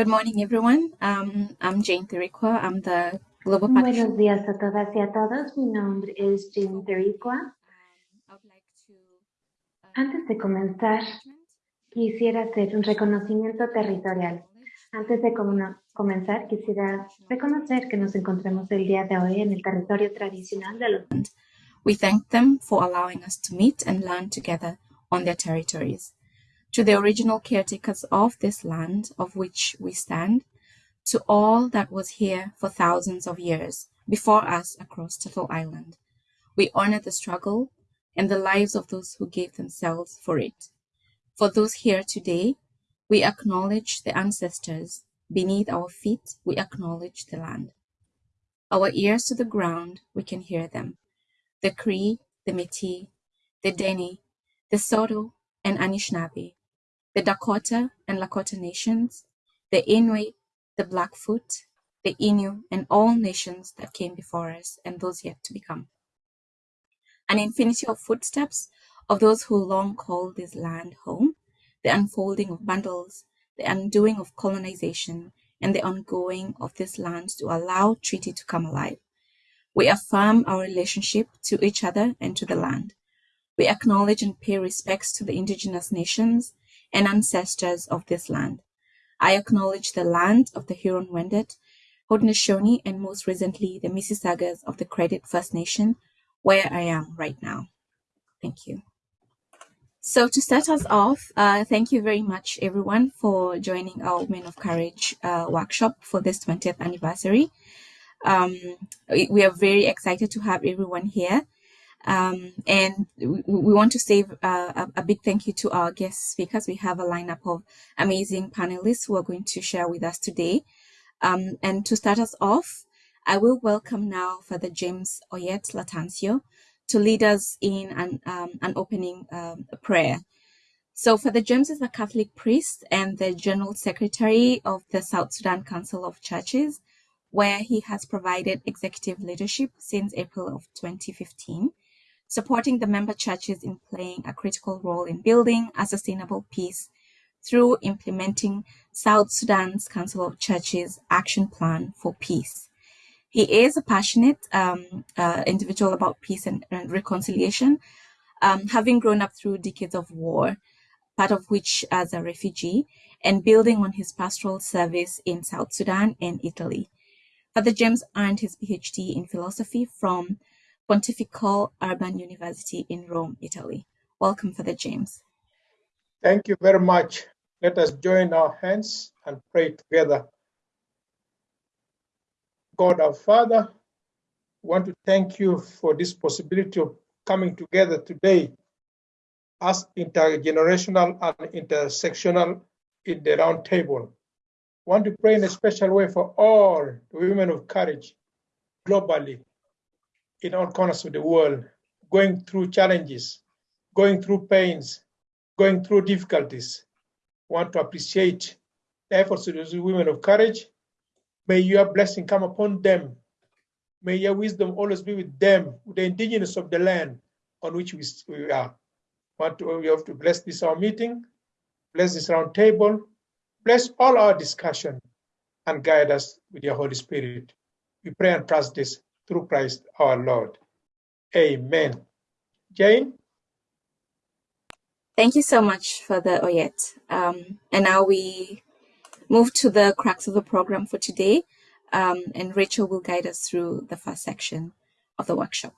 Good morning, everyone. Um, I'm Jane Thirikwa. I'm the Global Buenos días a todas y a todos. Mi nombre es Jane Thirikwa. Antes de comenzar, quisiera hacer un reconocimiento territorial. Antes de comenzar, quisiera reconocer que nos encontramos el día de hoy en el territorio tradicional de los We thank them for allowing us to meet and learn together on their territories. To the original caretakers of this land of which we stand, to all that was here for thousands of years before us across Turtle Island, we honor the struggle and the lives of those who gave themselves for it. For those here today, we acknowledge the ancestors. Beneath our feet, we acknowledge the land. Our ears to the ground, we can hear them. The Cree, the Métis, the Dene, the Saulteaux, and Anishinaabe, the Dakota and Lakota nations, the Inuit, the Blackfoot, the Innu, and all nations that came before us and those yet to become. An infinity of footsteps of those who long called this land home, the unfolding of bundles, the undoing of colonization, and the ongoing of this land to allow treaty to come alive. We affirm our relationship to each other and to the land. We acknowledge and pay respects to the indigenous nations and ancestors of this land. I acknowledge the land of the Huron-Wendat, Haudenosaunee, and most recently the Mississaugas of the Credit First Nation, where I am right now. Thank you. So to start us off, uh, thank you very much everyone for joining our Women of Courage uh, workshop for this 20th anniversary. Um, we are very excited to have everyone here. Um, and we, we, want to say uh, a, a, big thank you to our guest speakers. We have a lineup of amazing panelists who are going to share with us today. Um, and to start us off, I will welcome now Father James Oyet Latansio to lead us in an, um, an opening um, prayer. So Father James is a Catholic priest and the General Secretary of the South Sudan Council of Churches, where he has provided executive leadership since April of 2015 supporting the member churches in playing a critical role in building a sustainable peace through implementing South Sudan's Council of Churches Action Plan for Peace. He is a passionate um, uh, individual about peace and, and reconciliation, um, having grown up through decades of war, part of which as a refugee, and building on his pastoral service in South Sudan and Italy. Father James earned his PhD in philosophy from Pontifical Urban University in Rome, Italy. Welcome, Father James. Thank you very much. Let us join our hands and pray together. God our Father, we want to thank you for this possibility of coming together today as intergenerational and intersectional in the round table. We want to pray in a special way for all the women of courage globally in all corners of the world, going through challenges, going through pains, going through difficulties. want to appreciate the efforts of those women of courage. May your blessing come upon them. May your wisdom always be with them, the indigenous of the land on which we, we are. Want to, we have to bless this our meeting, bless this round table, bless all our discussion, and guide us with your Holy Spirit. We pray and trust this through Christ our Lord. Amen. Jane? Thank you so much for the Oyet. Um, and now we move to the crux of the program for today. Um, and Rachel will guide us through the first section of the workshop.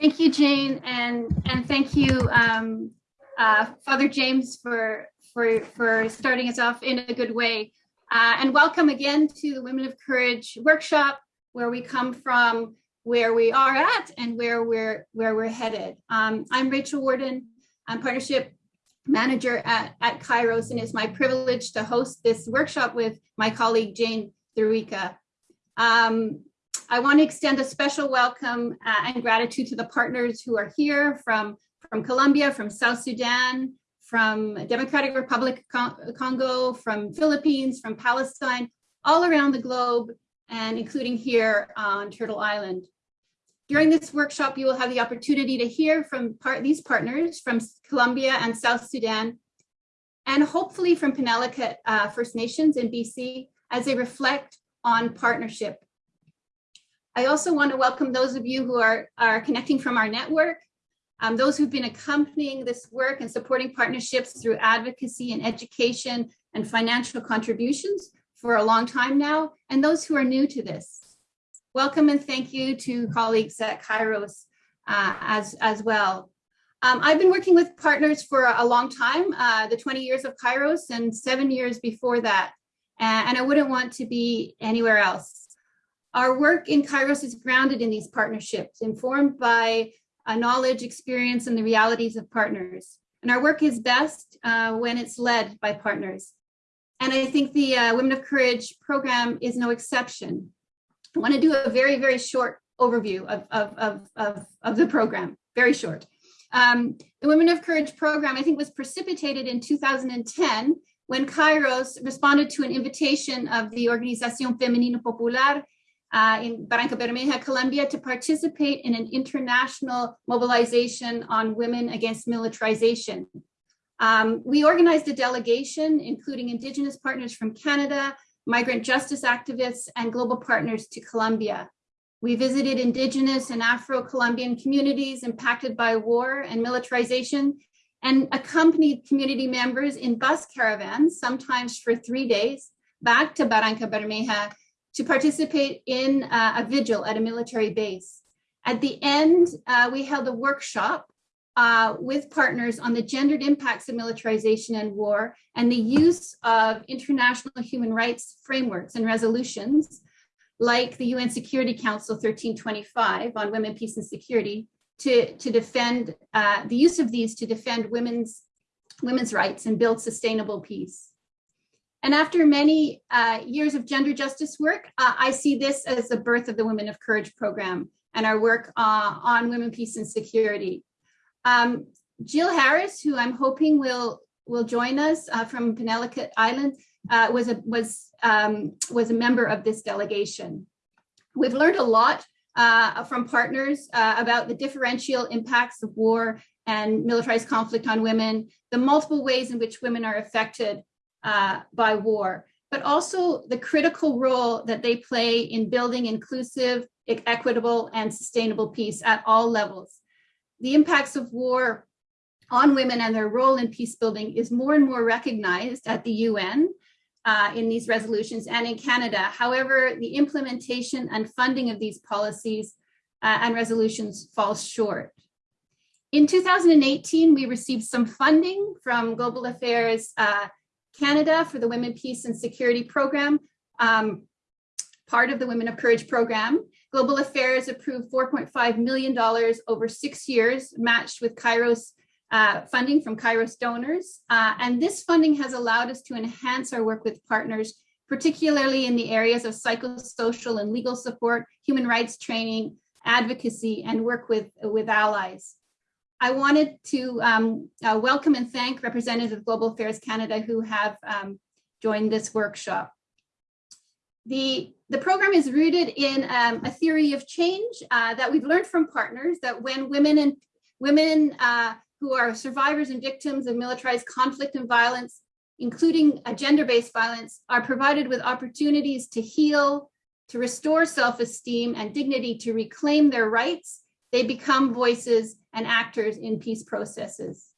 Thank you, Jane, and and thank you, um, uh, Father James, for for for starting us off in a good way. Uh, and welcome again to the Women of Courage workshop, where we come from, where we are at, and where we're where we're headed. Um, I'm Rachel Warden. I'm partnership manager at, at Kairos, and it's my privilege to host this workshop with my colleague Jane Thurika. Um, I want to extend a special welcome uh, and gratitude to the partners who are here from, from Colombia, from South Sudan, from Democratic Republic of Congo, from Philippines, from Palestine, all around the globe, and including here on Turtle Island. During this workshop, you will have the opportunity to hear from part, these partners from Colombia and South Sudan and hopefully from Penelakut uh, First Nations in BC as they reflect on partnership. I also want to welcome those of you who are, are connecting from our network, um, those who've been accompanying this work and supporting partnerships through advocacy and education and financial contributions for a long time now, and those who are new to this. Welcome and thank you to colleagues at Kairos uh, as, as well. Um, I've been working with partners for a long time, uh, the 20 years of Kairos and seven years before that, and, and I wouldn't want to be anywhere else. Our work in Kairos is grounded in these partnerships, informed by a knowledge, experience, and the realities of partners. And our work is best uh, when it's led by partners. And I think the uh, Women of Courage program is no exception. I want to do a very, very short overview of, of, of, of, of the program, very short. Um, the Women of Courage program, I think, was precipitated in 2010 when Kairos responded to an invitation of the Organización Femenina Popular uh, in Barranca Bermeja, Colombia, to participate in an international mobilization on women against militarization. Um, we organized a delegation, including Indigenous partners from Canada, migrant justice activists, and global partners to Colombia. We visited indigenous and Afro-Colombian communities impacted by war and militarization and accompanied community members in bus caravans, sometimes for three days, back to Barranca Bermeja to participate in uh, a vigil at a military base. At the end, uh, we held a workshop uh, with partners on the gendered impacts of militarization and war and the use of international human rights frameworks and resolutions like the UN Security Council 1325 on women, peace and security to, to defend uh, the use of these to defend women's, women's rights and build sustainable peace. And after many uh, years of gender justice work, uh, I see this as the birth of the Women of Courage program and our work uh, on women, peace and security. Um, Jill Harris, who I'm hoping will will join us uh, from Penelakut Island, uh, was a was um, was a member of this delegation. We've learned a lot uh, from partners about the differential impacts of war and militarized conflict on women, the multiple ways in which women are affected uh, by war, but also the critical role that they play in building inclusive, equitable, and sustainable peace at all levels. The impacts of war on women and their role in peace building is more and more recognized at the UN uh, in these resolutions and in Canada. However, the implementation and funding of these policies uh, and resolutions falls short. In 2018, we received some funding from Global Affairs uh, Canada for the Women, Peace and Security Program, um, part of the Women of Courage program. Global Affairs approved $4.5 million over six years, matched with Kairos uh, funding from Kairos donors. Uh, and this funding has allowed us to enhance our work with partners, particularly in the areas of psychosocial and legal support, human rights training, advocacy, and work with, with allies. I wanted to um, uh, welcome and thank representatives of Global Affairs Canada who have um, joined this workshop. The, the program is rooted in um, a theory of change uh, that we've learned from partners that when women and women uh, who are survivors and victims of militarized conflict and violence, including gender-based violence, are provided with opportunities to heal, to restore self-esteem and dignity, to reclaim their rights, they become voices and actors in peace processes.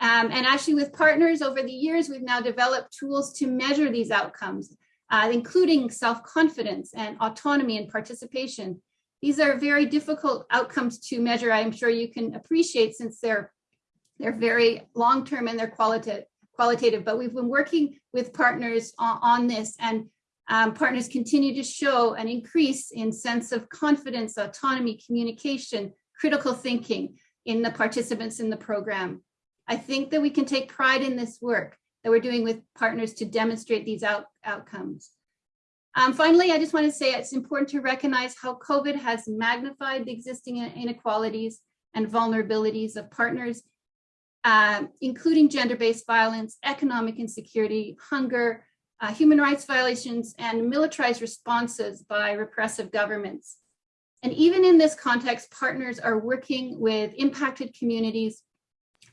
Um, and actually with partners over the years, we've now developed tools to measure these outcomes, uh, including self-confidence and autonomy and participation. These are very difficult outcomes to measure, I'm sure you can appreciate since they're they're very long-term and they're qualitative, qualitative, but we've been working with partners on, on this and um, partners continue to show an increase in sense of confidence, autonomy, communication, critical thinking in the participants in the program. I think that we can take pride in this work that we're doing with partners to demonstrate these out, outcomes. Um, finally, I just want to say it's important to recognize how COVID has magnified the existing inequalities and vulnerabilities of partners uh, including gender-based violence, economic insecurity, hunger, uh, human rights violations, and militarized responses by repressive governments. And even in this context, partners are working with impacted communities,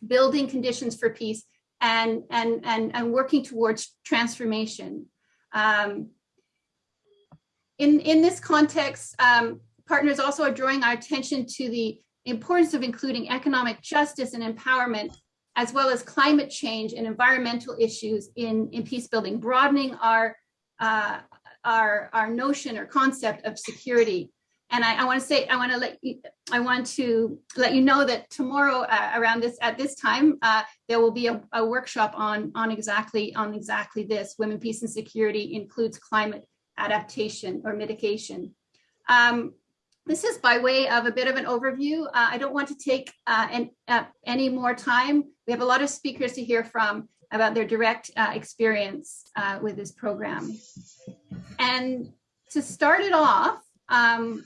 building conditions for peace, and, and, and, and working towards transformation. Um, in, in this context, um, partners also are drawing our attention to the importance of including economic justice and empowerment, as well as climate change and environmental issues in, in peace building, broadening our, uh, our, our notion or concept of security. And I, I want to say, I want to let you, I want to let you know that tomorrow uh, around this, at this time, uh, there will be a, a workshop on, on exactly, on exactly this. Women, peace and security includes climate adaptation or mitigation. Um, this is by way of a bit of an overview. Uh, I don't want to take uh, an, uh, any more time. We have a lot of speakers to hear from about their direct uh, experience with this program. And to start it off, um,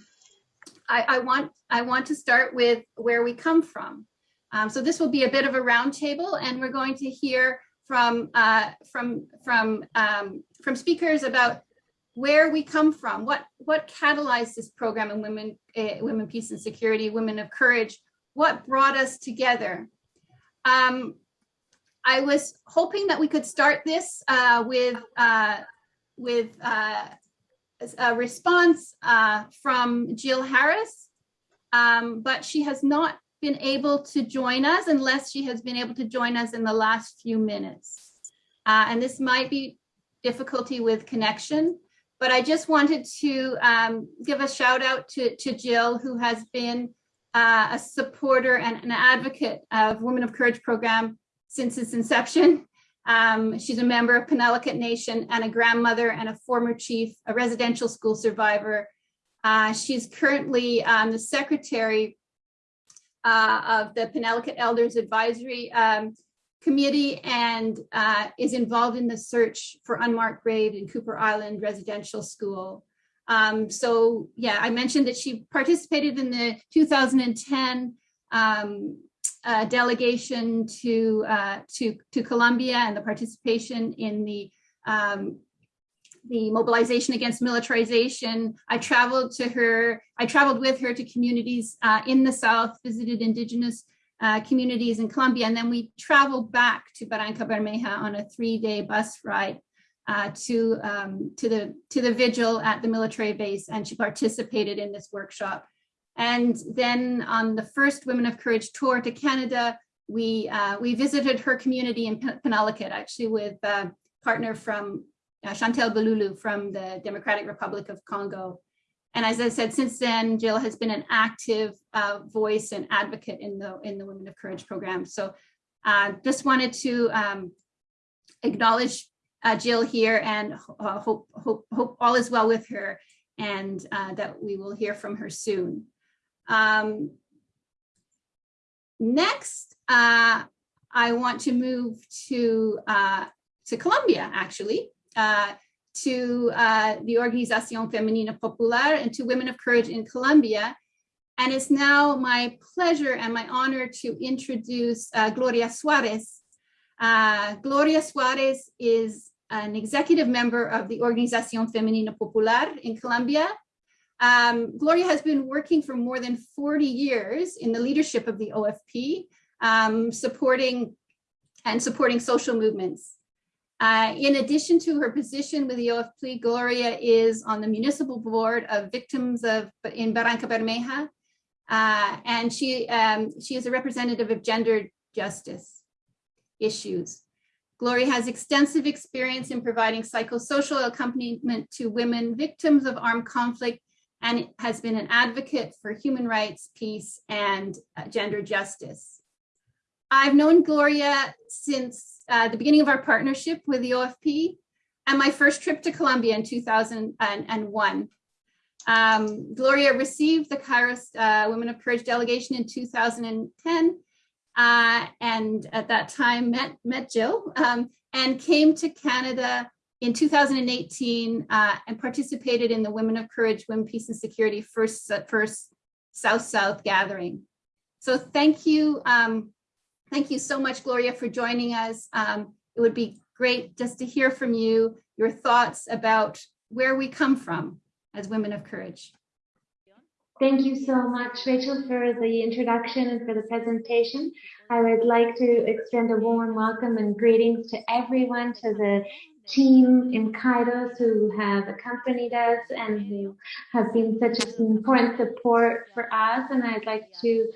I, I, want, I want to start with where we come from. Um, so this will be a bit of a roundtable and we're going to hear from, uh, from, from, um, from speakers about where we come from, what what catalyzed this program in women, uh, women, peace and security, women of courage, what brought us together. Um, I was hoping that we could start this uh, with uh, with uh, a response uh, from Jill Harris, um, but she has not been able to join us unless she has been able to join us in the last few minutes. Uh, and this might be difficulty with connection. But I just wanted to um, give a shout out to, to Jill, who has been uh, a supporter and an advocate of Women of Courage program since its inception. Um, she's a member of Penelakut Nation and a grandmother and a former chief, a residential school survivor. Uh, she's currently um, the secretary uh, of the Penelakut Elders Advisory um, committee and uh, is involved in the search for unmarked grave in Kuper Island Residential School. Um, so yeah, I mentioned that she participated in the 2010 um, uh, delegation to, uh, to, to Colombia and the participation in the um, the mobilization against militarization. I traveled to her, I traveled with her to communities uh, in the South, visited indigenous uh, communities in Colombia. And then we traveled back to Barranca Bermeja on a three day bus ride uh, to, um, to, the, to the vigil at the military base. And she participated in this workshop. And then on the first Women of Courage tour to Canada, we, uh, we visited her community in Penelakut, actually with a partner from uh, Chantal Balulu from the Democratic Republic of Congo. And as I said, since then, Jill has been an active uh, voice and advocate in the in the Women of Courage program. So uh, just wanted to um, acknowledge uh, Jill here and uh, hope, hope, hope all is well with her and uh, that we will hear from her soon. Um, next, uh, I want to move to, to Colombia, actually to uh, the Organización Femenina Popular and to Women of Courage in Colombia. And it's now my pleasure and my honor to introduce uh, Gloria Suarez. Uh, Gloria Suarez is an executive member of the Organización Femenina Popular in Colombia. Um, Gloria has been working for more than 40 years in the leadership of the OFP, um, supporting and supporting social movements. Uh, in addition to her position with the OFP, Gloria is on the municipal board of victims of in Barranca Bermeja, uh, and she um, she is a representative of gender justice issues. Gloria has extensive experience in providing psychosocial accompaniment to women victims of armed conflict and has been an advocate for human rights, peace, and uh, gender justice. I've known Gloria since uh, the beginning of our partnership with the OFP and my first trip to Colombia in 2001. Um, Gloria received the Kairos uh, Women of Courage delegation in 2010 uh, and at that time met, met Jill um, and came to Canada in 2018 uh, and participated in the Women of Courage, Women, Peace and Security first, first South-South gathering. So thank you, um, Thank you so much, Gloria, for joining us. Um, it would be great just to hear from you, your thoughts about where we come from as women of courage. Thank you so much, Rachel, for the introduction and for the presentation. I would like to extend a warm welcome and greetings to everyone, to the team in Kairos who have accompanied us and who have been such an important support for us. And I'd like to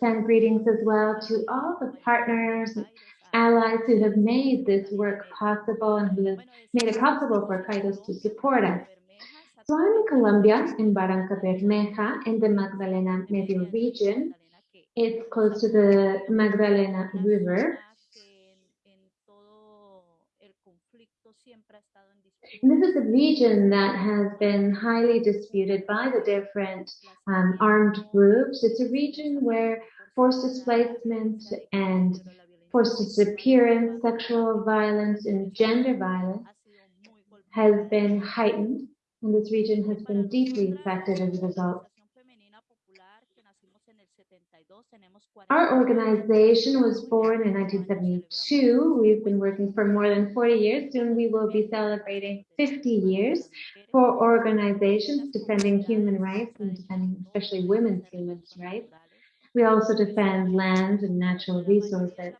send greetings as well to all the partners, and allies who have made this work possible and who have made it possible for Kairos to support us. So I'm in Colombia, in Barranca Bermeja, in the Magdalena Medio region. It's close to the Magdalena River. And this is a region that has been highly disputed by the different um, armed groups. It's a region where forced displacement and forced disappearance, sexual violence, and gender violence has been heightened and this region has been deeply affected as a result. Our organization was born in 1972. We've been working for more than 40 years. Soon we will be celebrating 50 years for organizations defending human rights and defending especially women's human rights. We also defend land and natural resources.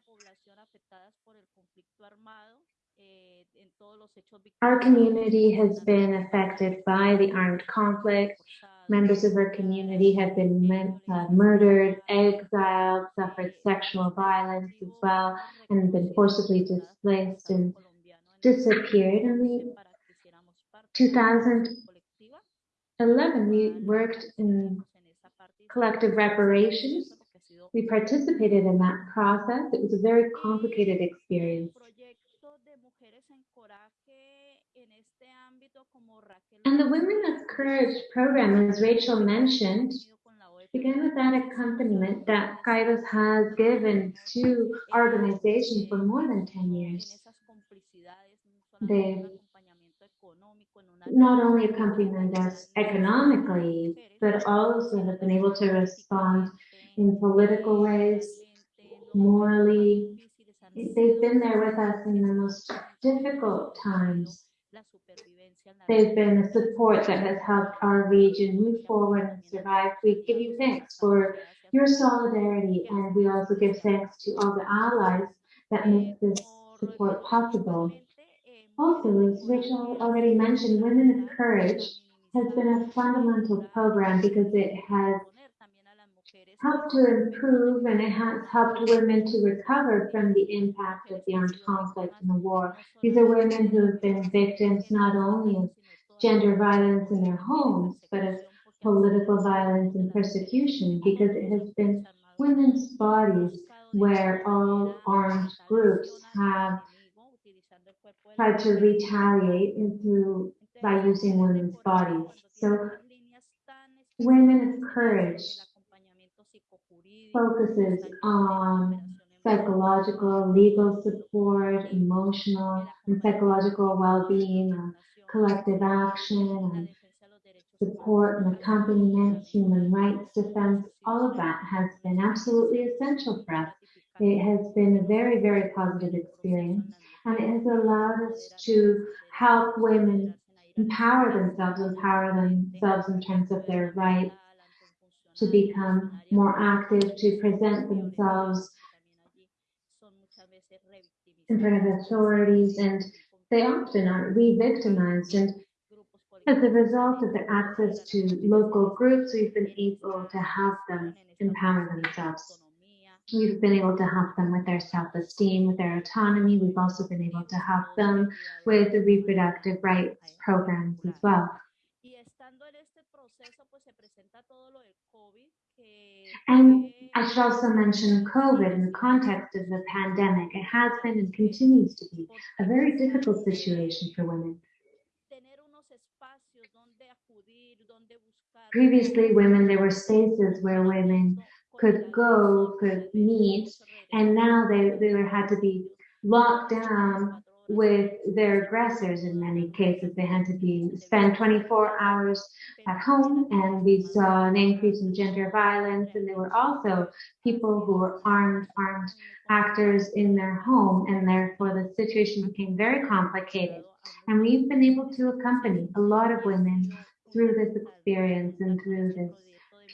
Our community has been affected by the armed conflict. Members of our community have been uh, murdered, exiled, suffered sexual violence as well, and been forcibly displaced and disappeared. We, 2011, we worked in collective reparations. We participated in that process. It was a very complicated experience. And the Women of Courage program, as Rachel mentioned, began with that accompaniment that Kairos has given to organizations for more than 10 years. They not only accompanied us economically, but also have been able to respond in political ways, morally. They've been there with us in the most difficult times. They've been a support that has helped our region move forward and survive. We give you thanks for your solidarity, and we also give thanks to all the allies that make this support possible. Also, as Rachel already mentioned, Women of Courage has been a fundamental program because it has helped to improve and it has helped women to recover from the impact of the armed conflict and the war. These are women who have been victims not only of gender violence in their homes, but of political violence and persecution because it has been women's bodies where all armed groups have tried to retaliate through by using women's bodies. So women of courage focuses on psychological, legal support, emotional and psychological well-being, uh, collective action, support and accompaniment, human rights defense, all of that has been absolutely essential for us. It has been a very, very positive experience, and it has allowed us to help women empower themselves, empower themselves in terms of their rights, to become more active, to present themselves in front of authorities, and they often are re-victimized. And as a result of the access to local groups, we've been able to help them empower themselves. We've been able to help them with their self-esteem, with their autonomy. We've also been able to help them with the reproductive rights programs as well. And I should also mention COVID in the context of the pandemic. It has been and continues to be a very difficult situation for women. Previously, women, there were spaces where women could go, could meet, and now they, they had to be locked down with their aggressors in many cases. They had to be spend 24 hours at home and we saw an increase in gender violence and there were also people who were armed, armed actors in their home and therefore the situation became very complicated. And we've been able to accompany a lot of women through this experience and through this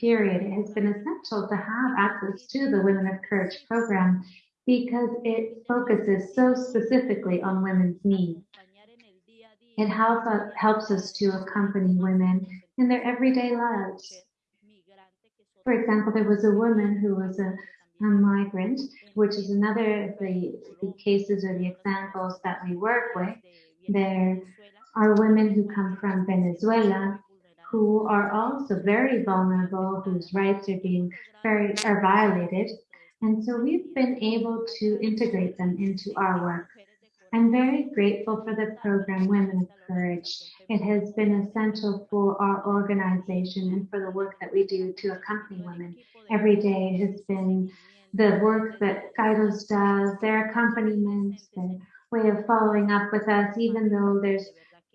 period, it has been essential to have access to the Women of Courage program because it focuses so specifically on women's needs. It helps us, helps us to accompany women in their everyday lives. For example, there was a woman who was a, a migrant, which is another of the, the cases or the examples that we work with. There are women who come from Venezuela who are also very vulnerable, whose rights are being very are violated. And so we've been able to integrate them into our work. I'm very grateful for the program Women of Courage. It has been essential for our organization and for the work that we do to accompany women. Every day has been the work that Kairos does, their accompaniment, their way of following up with us, even though there's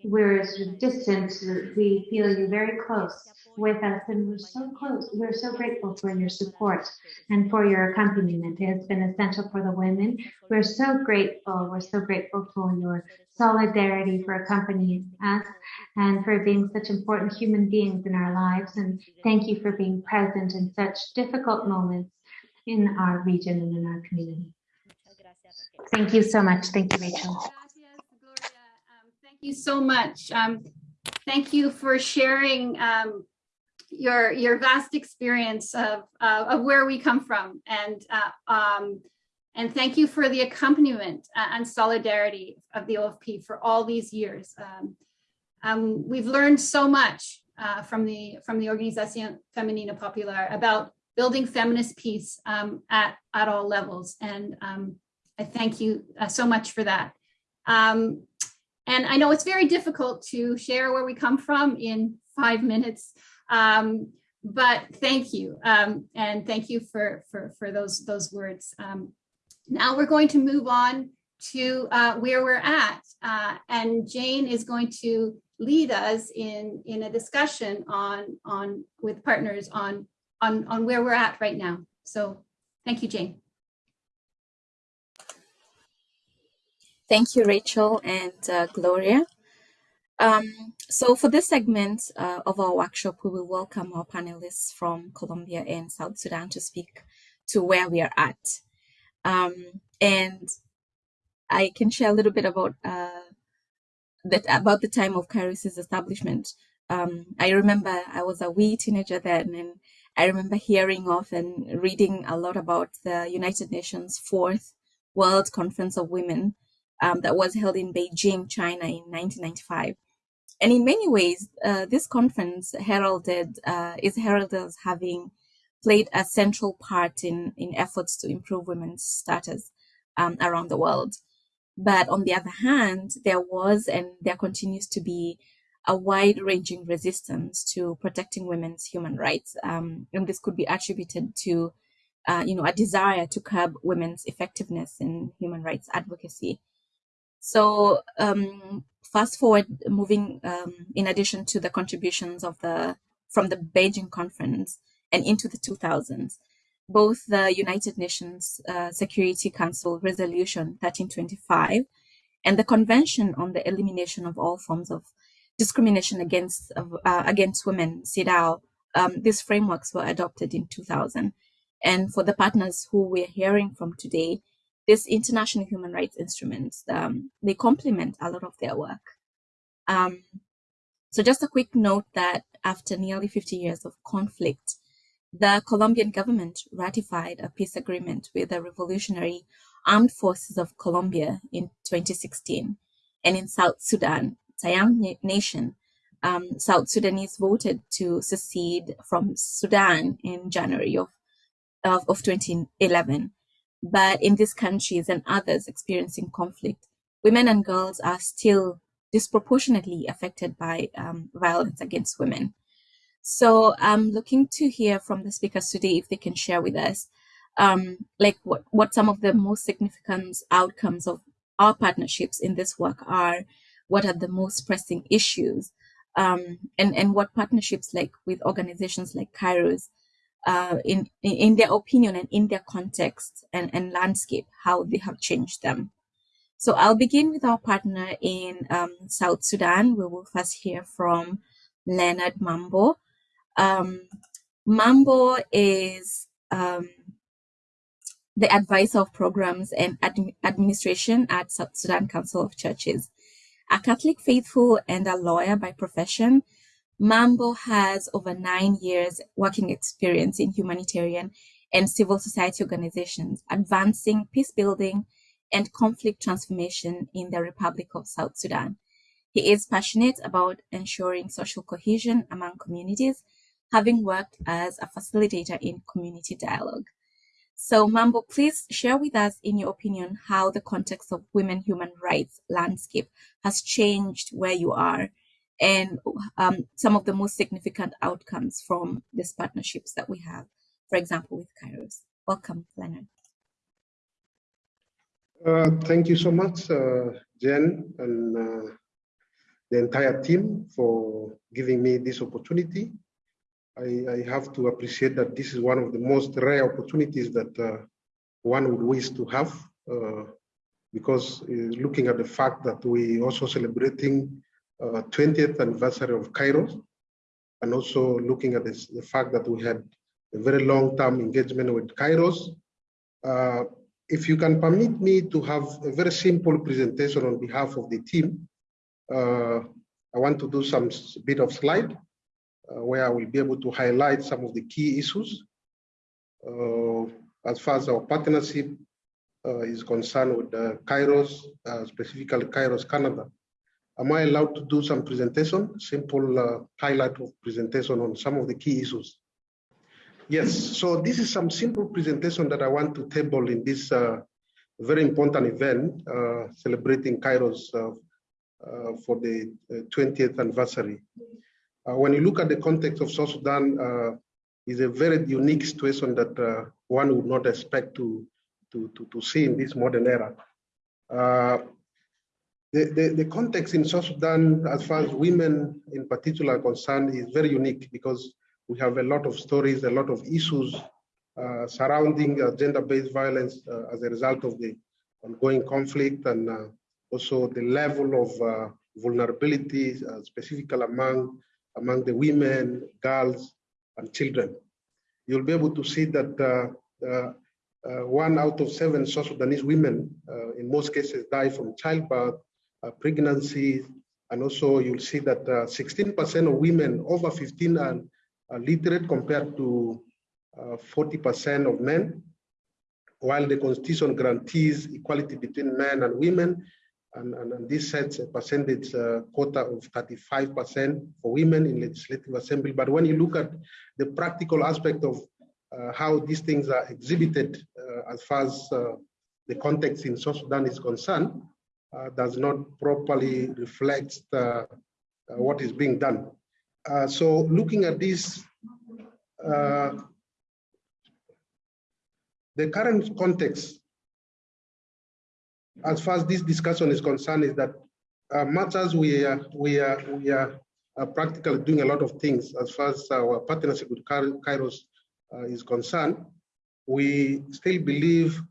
we're distant, we feel you very close with us and we're so close. We're so grateful for your support and for your accompaniment. It has been essential for the women. We're so grateful. We're so grateful for your solidarity for accompanying us and for being such important human beings in our lives. And thank you for being present in such difficult moments in our region and in our community. Thank you so much. Thank you, Rachel you so much. Um, thank you for sharing um, your your vast experience of uh, of where we come from, and uh, um, and thank you for the accompaniment and solidarity of the OFP for all these years. Um, um, we've learned so much uh, from the from the Organización Femenina Popular about building feminist peace um, at at all levels, and I thank you uh, so much for that. Um, and I know it's very difficult to share where we come from in five minutes, um, but thank you. Um, and thank you for, for, for those, those words. Um, now we're going to move on to uh, where we're at. Uh, and Jane is going to lead us in, in a discussion on, on with partners on, on, on where we're at right now. So thank you, Jane. Thank you, Rachel and uh, Gloria. Um, so for this segment uh, of our workshop, we will welcome our panelists from Colombia and South Sudan to speak to where we are at. Um, and I can share a little bit about uh, that about the time of Kairos's establishment. Um, I remember I was a wee teenager then, and I remember hearing of and reading a lot about the United Nations Fourth World Conference of Women um, that was held in Beijing, China in 1995. And in many ways, uh, this conference heralded uh, is heralded as having played a central part in, in efforts to improve women's status um, around the world. But on the other hand, there was and there continues to be a wide ranging resistance to protecting women's human rights. Um, and this could be attributed to, uh, you know, a desire to curb women's effectiveness in human rights advocacy. So um, fast forward, moving um, in addition to the contributions of the from the Beijing conference and into the 2000s, both the United Nations uh, Security Council Resolution 1325 and the Convention on the Elimination of All Forms of Discrimination Against uh, Against Women, CEDAW, um, these frameworks were adopted in 2000. And for the partners who we're hearing from today, these international human rights instruments, um, they complement a lot of their work. Um, so just a quick note that after nearly 50 years of conflict, the Colombian government ratified a peace agreement with the Revolutionary Armed Forces of Colombia in 2016. And in South Sudan, Tayang Nation, um, South Sudanese voted to secede from Sudan in January of, of, of 2011. But in these countries and others experiencing conflict, women and girls are still disproportionately affected by um, violence against women. So I'm looking to hear from the speakers today if they can share with us um, like what, what some of the most significant outcomes of our partnerships in this work are, what are the most pressing issues, um, and, and what partnerships like with organizations like Kairos uh, in, in their opinion and in their context and, and landscape, how they have changed them. So I'll begin with our partner in um, South Sudan. We will first hear from Leonard Mambo. Um, Mambo is um, the advisor of programs and admi administration at South Sudan Council of Churches. A Catholic faithful and a lawyer by profession, Mambo has over nine years working experience in humanitarian and civil society organizations, advancing peace building and conflict transformation in the Republic of South Sudan. He is passionate about ensuring social cohesion among communities, having worked as a facilitator in community dialogue. So Mambo, please share with us, in your opinion, how the context of women human rights landscape has changed where you are and um, some of the most significant outcomes from these partnerships that we have, for example, with Kairos. Welcome, Leonard. Uh, thank you so much, uh, Jen, and uh, the entire team for giving me this opportunity. I, I, have to appreciate that this is one of the most rare opportunities that uh, one would wish to have, uh, because uh, looking at the fact that we also celebrating 20th anniversary of Kairos, and also looking at this, the fact that we had a very long-term engagement with Kairos, if you can permit me to have a very simple presentation on behalf of the team, uh, I want to do some bit of slide uh, where I will be able to highlight some of the key issues. Uh, as far as our partnership uh, is concerned with Kairos, uh, specifically Kairos Canada. Am I allowed to do some presentation, simple uh, highlight of presentation on some of the key issues? Yes, so this is some simple presentation that I want to table in this uh, very important event uh, celebrating Kairos uh, uh for the 20th uh, anniversary. When you look at the context of South Sudan, is a very unique situation that one would not expect to, to, to, to, see in this modern era. The, the, the, context in South Sudan, as far as women in particular are concerned, is very unique because we have a lot of stories, a lot of issues uh, surrounding uh, gender-based violence uh, as a result of the ongoing conflict and uh, also the level of uh, vulnerability, uh, specifically among, among the women, girls, and children. You'll be able to see that one out of seven South Sudanese women, in most cases, die from childbirth, pregnancy, and also you'll see that 16% of women over 15 are literate compared to 40% uh, of men, while the constitution guarantees equality between men and women, and, and, and this sets a percentage uh, quota of 35% for women in legislative assembly. But when you look at the practical aspect of uh, how these things are exhibited uh, as far as uh, the context in South Sudan is concerned, uh, does not properly reflect what is being done. Uh, so looking at this, uh, the current context, as far as this discussion is concerned, is that uh, much as we are, we are, we are uh, practically doing a lot of things as far as our partnership with Kairos uh, is concerned, we still believe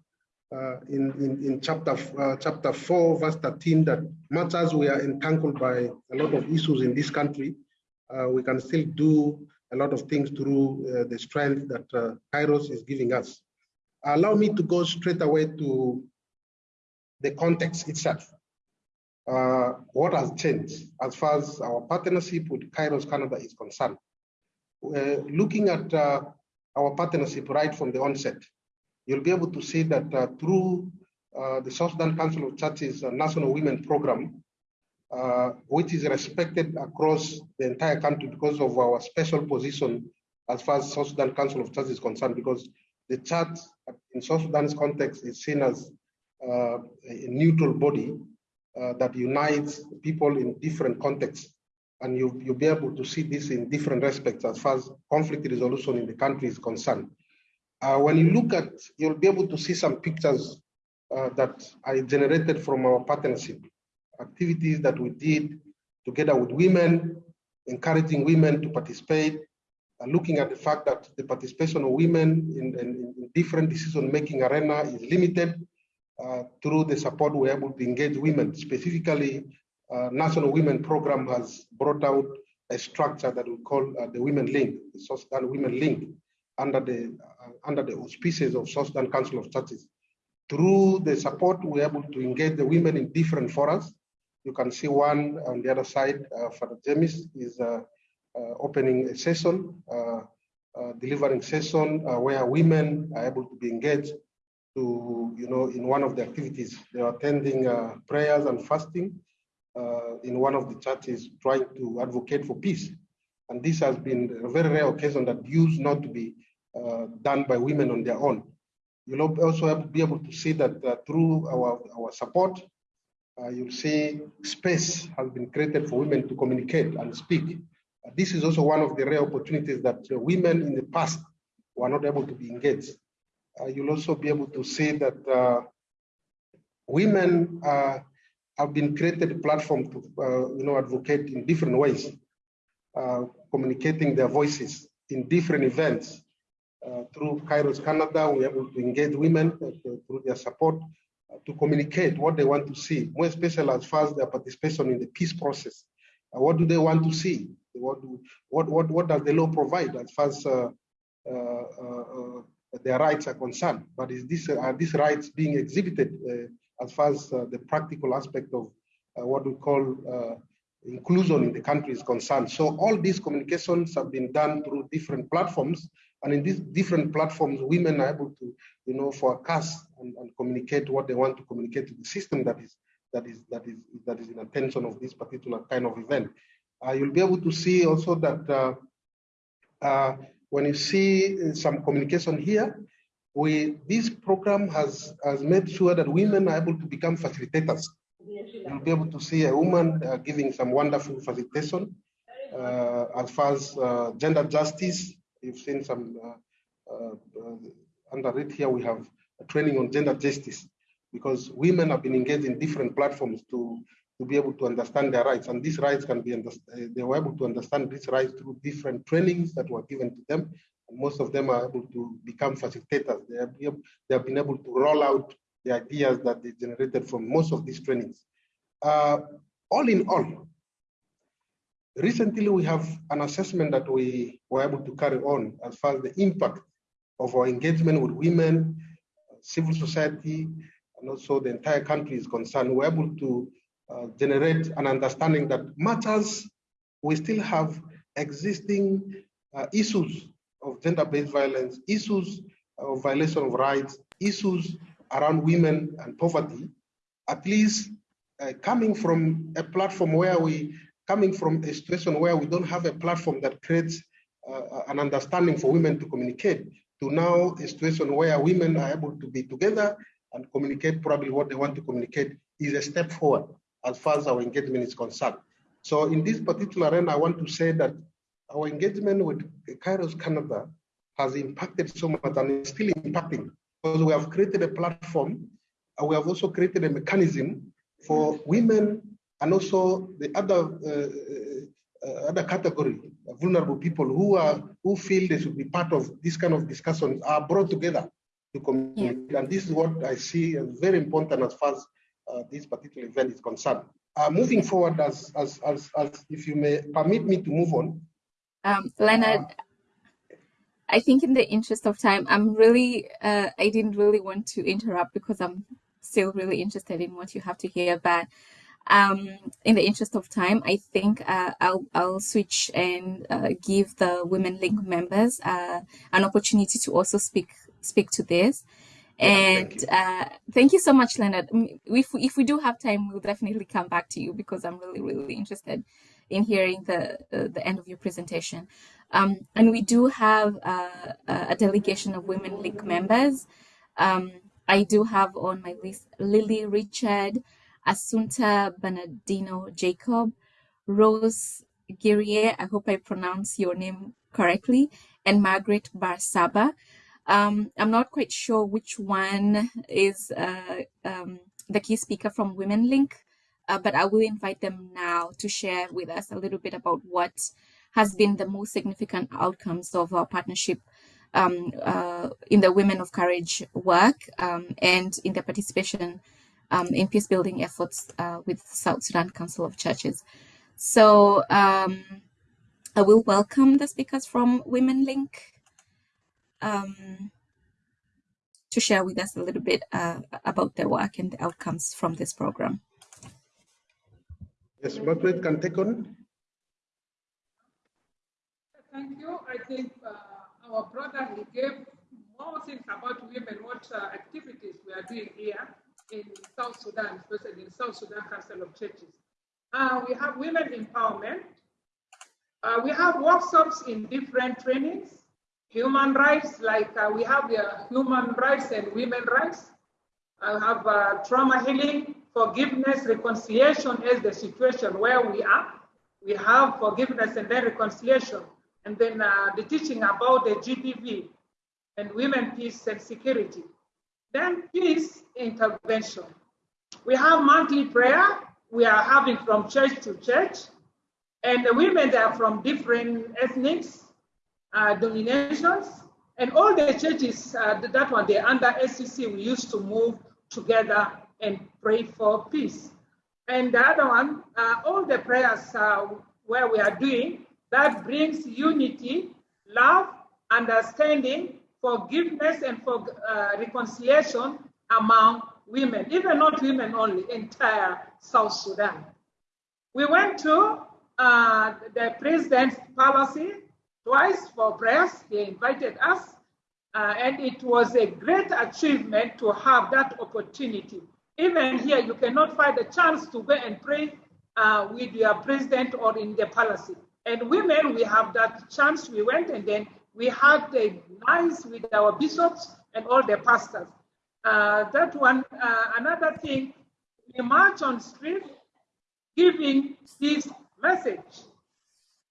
uh, in, in, in chapter, uh, chapter 4, verse 13, that much as we are entangled by a lot of issues in this country, uh, we can still do a lot of things through uh, the strength that uh, Kairos is giving us. Allow me to go straight away to the context itself. Uh, what has changed as far as our partnership with Kairos Canada is concerned. Uh, looking at our partnership right from the onset, you'll be able to see that uh, through the South Sudan Council of Churches National Women Program, uh, which is respected across the entire country because of our special position as far as South Sudan Council of Churches is concerned, because the church in South Sudan's context is seen as uh, a neutral body uh, that unites people in different contexts. And you, you'll be able to see this in different respects as far as conflict resolution in the country is concerned. Uh, when you look at, you'll be able to see some pictures uh, that I generated from our partnership activities that we did together with women, encouraging women to participate, uh, looking at the fact that the participation of women in, in, in different decision-making arena is limited uh, through the support we're able to engage women. Specifically, uh, National Women Program has brought out a structure that we call uh, the Women Link, the Sudan Women Link, under the under the auspices of South Council of Churches. Through the support, we're able to engage the women in different forums. You can see one on the other side, uh, Father James is uh, uh, opening a session, uh, delivering session where women are able to be engaged to, you know, in one of the activities. They are attending prayers and fasting uh, in one of the churches trying to advocate for peace. And this has been a very rare occasion that used not to be uh, done by women on their own. You'll also be able to see that uh, through our, our support, uh, you'll see space has been created for women to communicate and speak. Uh, this is also one of the rare opportunities that uh, women in the past were not able to be engaged. you'll also be able to see that women have been created a platform to you know advocate in different ways, uh, communicating their voices in different events. Uh, through Kairos Canada, we're able to engage women uh, through their support uh, to communicate what they want to see, more especially as far as their participation in the peace process. Uh, what do they want to see? What, do, what, what, what does the law provide as far as uh, uh, their rights are concerned? But is this, are these rights being exhibited as far as the practical aspect of what we call inclusion in the country is concerned. So all these communications have been done through different platforms, and in these different platforms, women are able to, you know, forecast and, and communicate what they want to communicate to the system that is that is that is that is in attention of this particular kind of event. Uh, you'll be able to see also that uh, uh, when you see some communication here, we this program has has made sure that women are able to become facilitators. You'll be able to see a woman uh, giving some wonderful facilitation uh, as far as uh, gender justice. You've seen some uh, uh, uh, under it here. We have a training on gender justice because women have been engaged in different platforms to to be able to understand their rights, and these rights can be they were able to understand these rights through different trainings that were given to them most of them are able to become facilitators. They have, they have been able to roll out the ideas that they generated from most of these trainings. Uh, all in all, recently we have an assessment that we were able to carry on as far as the impact of our engagement with women, civil society, and also the entire country is concerned. We're able to uh, generate an understanding that matters we still have existing uh, issues of gender-based violence, issues of violation of rights, issues around women and poverty, at least uh, coming from a platform where we, coming from a situation where we don't have a platform that creates uh, an understanding for women to communicate, to now a situation where women are able to be together and communicate probably what they want to communicate is a step forward as far as our engagement is concerned. So in this particular arena, I want to say that our engagement with Kairos Canada has impacted so much and is still impacting we have created a platform and we have also created a mechanism for women and also the other uh, uh, other category vulnerable people who are who feel they should be part of this kind of discussions are brought together to communicate. Yeah. and this is what i see as very important as far as uh, this particular event is concerned. Uh, moving forward as, as as as if you may permit me to move on. Um, Leonard, I think in the interest of time, I'm really, uh, I didn't really want to interrupt because I'm still really interested in what you have to hear. But um, in the interest of time, I think uh, I'll, I'll switch and uh, give the Women Link members uh, an opportunity to also speak speak to this. And thank you. Uh, thank you so much, Leonard. If, if we do have time, we'll definitely come back to you because I'm really, really interested in hearing the, uh, the end of your presentation. Um, and we do have uh, a delegation of Women Link members. Um, I do have on my list Lily Richard, Asunta Bernardino Jacob, Rose Guerrier, I hope I pronounce your name correctly, and Margaret Barsaba. Um, I'm not quite sure which one is uh, um, the key speaker from Women Link, uh, but I will invite them now to share with us a little bit about what has been the most significant outcomes of our partnership um, uh, in the Women of Courage work um, and in the participation um, in peace building efforts uh, with South Sudan Council of Churches. So um, I will welcome the speakers from Women Link um, to share with us a little bit uh, about their work and the outcomes from this program. Yes, Margaret can take on. Thank you. I think uh, our brother, he gave more things about women, what uh, activities we are doing here in South Sudan, especially in South Sudan Council of Churches. Uh, we have women empowerment. Uh, we have workshops in different trainings. Human rights, like uh, we have uh, human rights and women rights. I have trauma healing, forgiveness, reconciliation as the situation where we are. We have forgiveness and then reconciliation. And then uh, the teaching about the GBV and women, peace and security. Then peace intervention. We have monthly prayer. We are having from church to church. And the women, they are from different ethnics, uh, dominations. And all the churches, uh, that one, they're under SCC, we used to move together and pray for peace. And the other one, uh, all the prayers uh, where we are doing, that brings unity, love, understanding, forgiveness, and for uh, reconciliation among women, even not women only, entire South Sudan. We went to uh, the president's policy twice for prayers. He invited us, uh, and it was a great achievement to have that opportunity. Even here, you cannot find a chance to go and pray uh, with your president or in the palace. And women, we have that chance. We went and then we had a nice with our bishops and all the pastors. Uh, that one, uh, another thing, we march on street giving this message.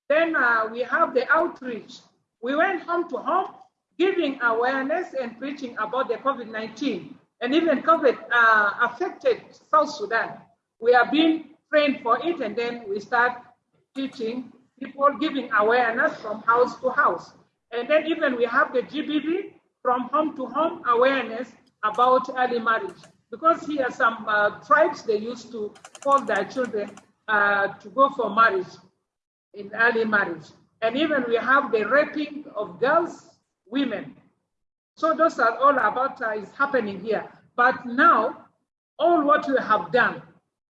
Then uh, we have the outreach. We went home to home giving awareness and preaching about the COVID-19 and even COVID uh, affected South Sudan. We are being trained for it and then we start teaching people, giving awareness from house to house. And then even we have the GBV from home to home awareness about early marriage. Because here some uh, tribes, they used to call their children uh, to go for marriage in early marriage. And even we have the raping of girls, women. So those are all about uh, is happening here. But now, all what we have done,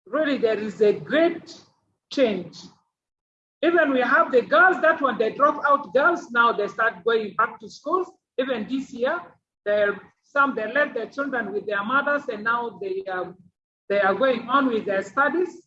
really there is a great change. Even we have the girls that when they drop out girls, now they start going back to schools. Even this year, they're, some they left their children with their mothers and now they, um, they are going on with their studies.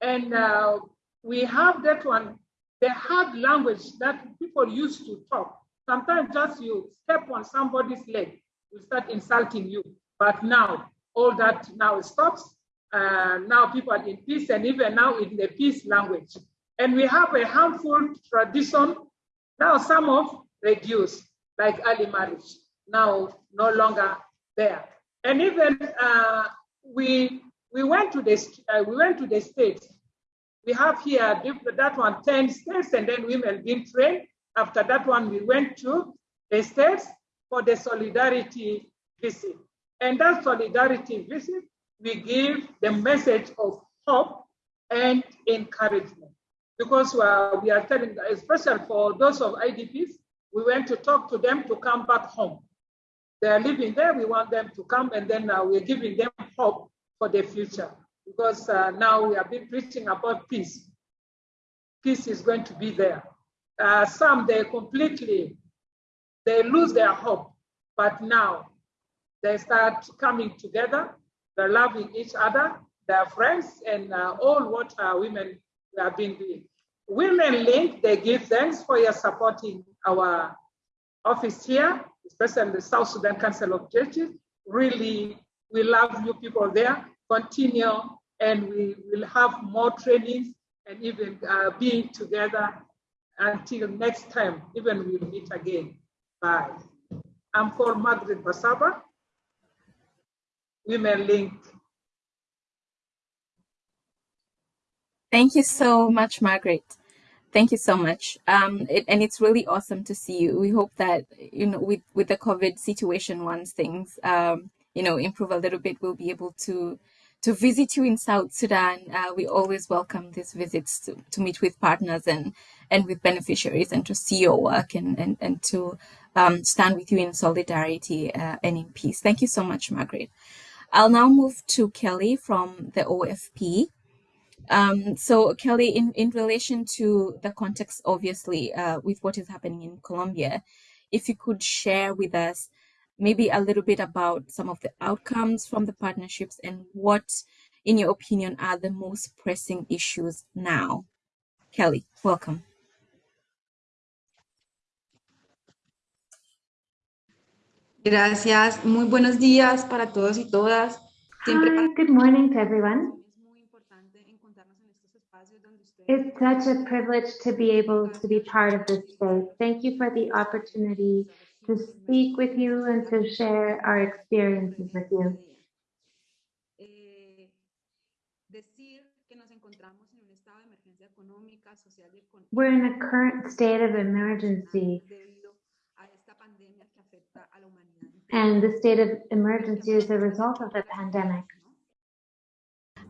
And uh, we have that one, the hard language that people used to talk. Sometimes just you step on somebody's leg, will start insulting you. But now, all that now stops. Uh, now people are in peace and even now in the peace language. And we have a harmful tradition. Now some of reduced, like early marriage, now no longer there. And even uh, we we went to the uh, we went to the states. We have here that one 10 states, and then women being trained. After that one, we went to the states for the solidarity visit. And that solidarity visit, we give the message of hope and encouragement because uh, we are telling, especially for those of IDPs, we went to talk to them to come back home. They are living there, we want them to come and then uh, we're giving them hope for the future because uh, now we have been preaching about peace. Peace is going to be there. Uh, some, they completely, they lose their hope, but now they start coming together, they're loving each other, they're friends, and uh, all what uh, women have been doing. Women Link, they give thanks for your supporting our office here, especially the South Sudan Council of Churches. Really, we love you people there. Continue, and we will have more trainings and even uh, together until next time, even we'll meet again. Bye. I'm called Margaret Basaba. Women Link. Thank you so much, Margaret. Thank you so much. Um, it, and it's really awesome to see you. We hope that, you know, with, with the COVID situation, once things, um, you know, improve a little bit, we'll be able to to visit you in South Sudan. Uh, we always welcome these visits to, to meet with partners and, and with beneficiaries and to see your work and, and, and to um, stand with you in solidarity uh, and in peace. Thank you so much, Margaret. I'll now move to Kelly from the OFP. Um, so Kelly, in, in relation to the context, obviously, uh, with what is happening in Colombia, if you could share with us maybe a little bit about some of the outcomes from the partnerships and what, in your opinion, are the most pressing issues now. Kelly, welcome. Gracias. Muy buenos días para todos y todas. Hi, good morning to everyone. It's such a privilege to be able to be part of this space. Thank you for the opportunity to speak with you and to share our experiences with you. We're in a current state of emergency. And the state of emergency is a result of the pandemic.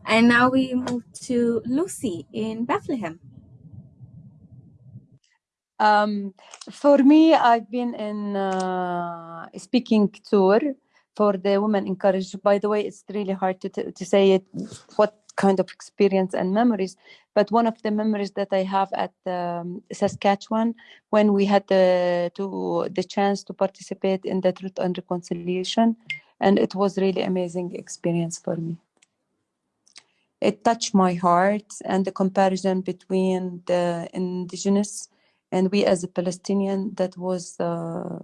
And now we move to Lucy in Bethlehem. Um, for me, I've been in uh, speaking tour for the Women of Courage. By the way, it's really hard to, to say it, what kind of experience and memories. But one of the memories that I have at um, Saskatchewan, when we had the, to, the chance to participate in the Truth and Reconciliation, and it was really amazing experience for me. It touched my heart and the comparison between the indigenous and we as a Palestinian, that was uh,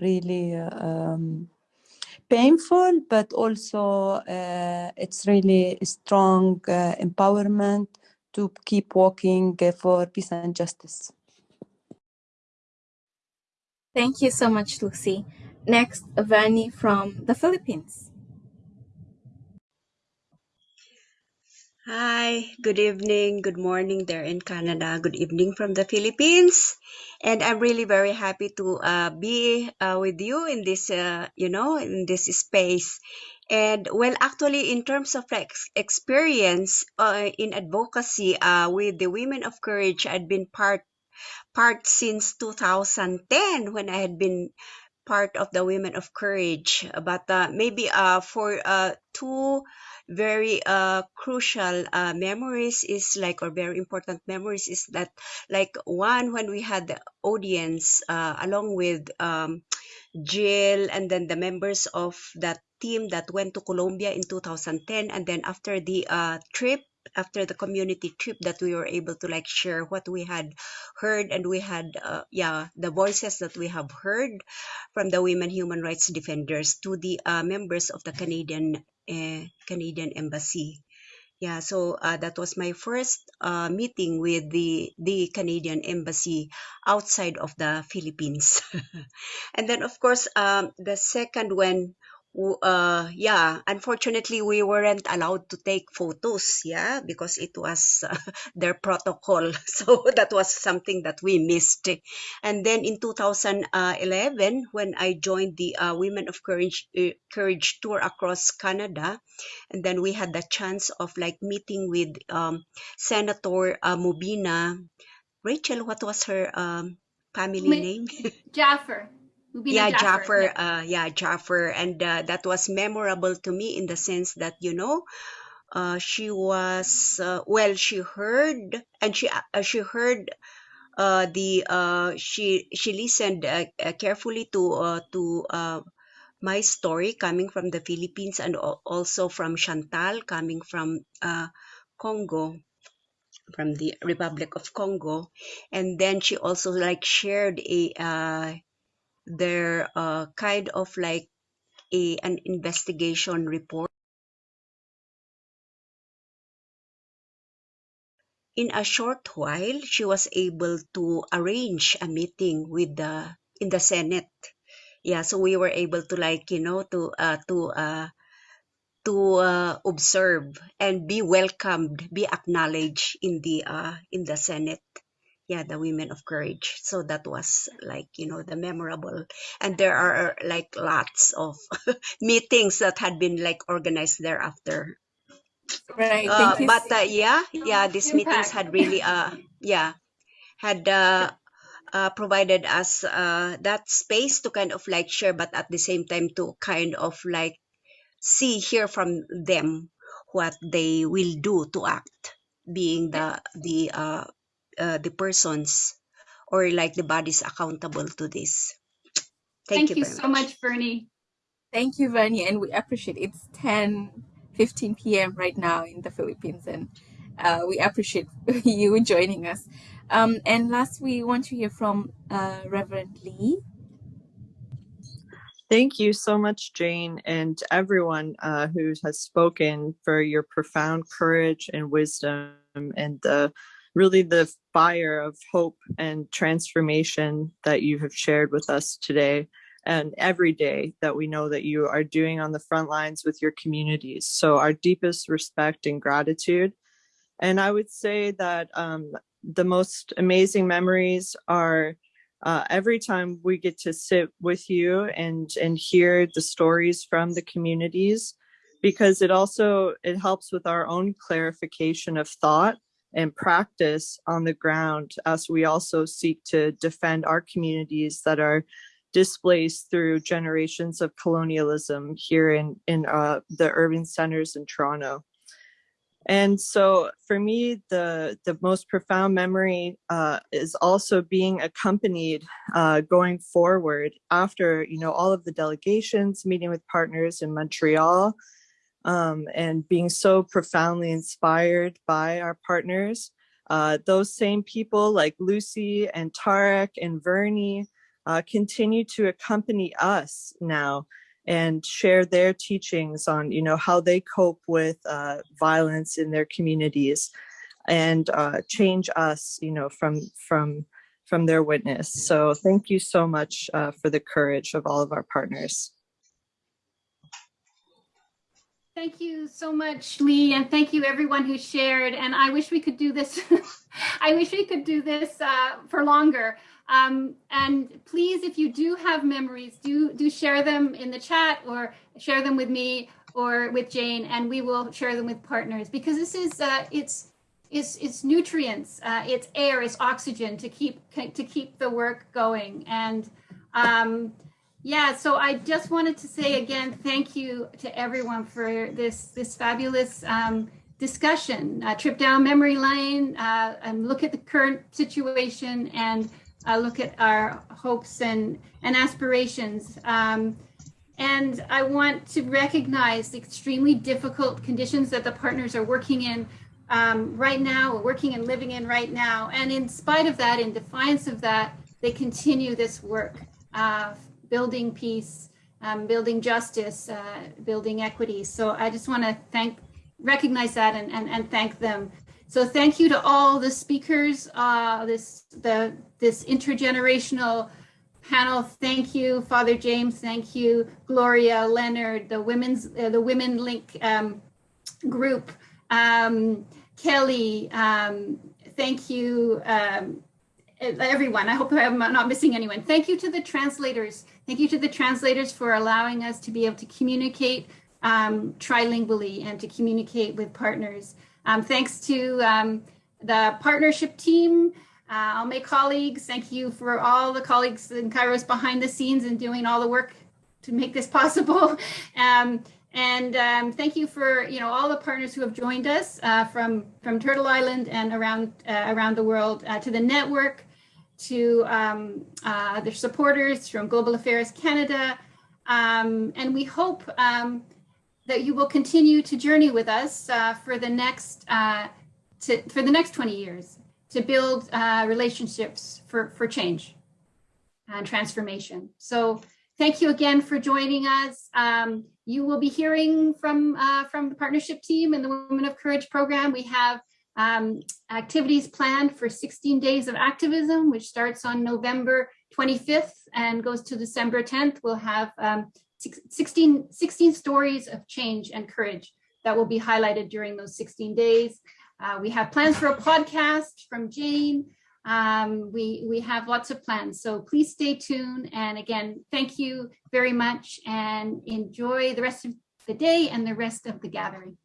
really um, painful, but also uh, it's really strong uh, empowerment to keep working uh, for peace and justice. Thank you so much, Lucy. Next, Vani from the Philippines. Hi, good evening, good morning there in Canada, good evening from the Philippines. And I'm really very happy to uh, be uh, with you in this, uh, you know, in this space. And well, actually, in terms of ex experience uh, in advocacy uh, with the Women of Courage, I'd been part part since 2010 when I had been part of the Women of Courage. But uh, maybe uh, for uh, two very uh, crucial uh, memories is like or very important memories is that like one when we had the audience uh, along with um, Jill and then the members of that team that went to Colombia in 2010 and then after the uh, trip after the community trip that we were able to like share what we had heard and we had uh, yeah the voices that we have heard from the women human rights defenders to the uh, members of the Canadian uh, Canadian embassy. Yeah so uh, that was my first uh, meeting with the the Canadian embassy outside of the Philippines. And then of course um, the second when uh yeah unfortunately we weren't allowed to take photos yeah because it was uh, their protocol. So that was something that we missed. And then in 2011 when i joined the uh, women of courage uh, courage tour across canada and then we had the chance of like meeting with um, senator uh, mobina. Rachel what was her um, family name? Jaffer Mobina yeah, Jaffer. Yeah. Uh, yeah, Jaffer, and uh, that was memorable to me in the sense that you know, uh, she was uh, well. She heard and she uh, she heard uh, the uh, she she listened uh, uh, carefully to uh, to uh, my story coming from the Philippines and also from Chantal coming from uh, Congo from the Republic of Congo and then she also like shared a uh, their uh, kind of like a an investigation report. In a short while she was able to arrange a meeting with the in the senate. Yeah so we were able to like you know to uh to uh to uh, observe and be welcomed be acknowledged in the uh in the senate yeah the women of courage. So that was like you know the memorable. And there are like lots of meetings that had been like organized thereafter Right. Uh, but uh, yeah, yeah, these meetings had really, uh, yeah, had uh, uh, provided us uh, that space to kind of like share, but at the same time to kind of like see, hear from them what they will do to act, being the the uh, uh, the persons or like the bodies accountable to this. Thank, Thank you very so much, Bernie. Thank you, Vanya, and we appreciate it. It's 10 15 p.m. right now in the Philippines, and uh, we appreciate you joining us. Um, and last, we want to hear from uh, Reverend Lee. Thank you so much, Jane, and everyone uh, who has spoken for your profound courage and wisdom and the really the fire of hope and transformation that you have shared with us today and every day that we know that you are doing on the front lines with your communities. So our deepest respect and gratitude. And I would say that um, the most amazing memories are uh, every time we get to sit with you and and hear the stories from the communities because it also it helps with our own clarification of thought and practice on the ground as we also seek to defend our communities that are displaced through generations of colonialism here in, in uh, the urban centers in Toronto. And so for me, the, the most profound memory uh, is also being accompanied uh, going forward after, you know, all of the delegations, meeting with partners in Montreal, um, and being so profoundly inspired by our partners. Uh, those same people like Lucy and Tarek and Vernie uh, continue to accompany us now and share their teachings on you know how they cope with uh, violence in their communities and uh, change us you know from from from their witness so thank you so much uh, for the courage of all of our partners Thank you so much, Lee, and thank you everyone who shared. And I wish we could do this. I wish we could do this uh, for longer. Um, and please, if you do have memories, do do share them in the chat or share them with me or with Jane, and we will share them with partners because this is uh, it's it's it's nutrients, uh, it's air, it's oxygen to keep to keep the work going. And um, yeah, so I just wanted to say again, thank you to everyone for this this fabulous um, discussion, uh, trip down memory lane, uh, and look at the current situation and uh, look at our hopes and and aspirations. Um, and I want to recognize the extremely difficult conditions that the partners are working in um, right now, working and living in right now. And in spite of that, in defiance of that, they continue this work. Building peace, um, building justice, uh, building equity. So I just want to thank, recognize that and, and, and thank them. So thank you to all the speakers, uh, this the this intergenerational panel. Thank you, Father James. Thank you, Gloria, Leonard, the women's uh, the Women Link um, group, um, Kelly. Um, thank you, um, everyone. I hope I'm not missing anyone. Thank you to the translators. Thank you to the translators for allowing us to be able to communicate um, trilingually and to communicate with partners. Um, thanks to um, the partnership team, uh, all my colleagues. Thank you for all the colleagues in Kairos behind the scenes and doing all the work to make this possible. Um, and um, thank you for you know all the partners who have joined us uh, from from Turtle Island and around uh, around the world uh, to the network, to um, uh, their supporters from Global Affairs Canada. Um, and we hope um, that you will continue to journey with us uh, for the next uh, to, for the next 20 years to build uh, relationships for, for change and transformation. So thank you again for joining us. Um, you will be hearing from uh, from the partnership team and the Women of Courage program. We have um, activities planned for 16 days of activism, which starts on November 25th and goes to December 10th. We'll have um, 16, 16 stories of change and courage that will be highlighted during those 16 days. Uh, we have plans for a podcast from Jane. Um, we, we have lots of plans, so please stay tuned. And again, thank you very much and enjoy the rest of the day and the rest of the gathering.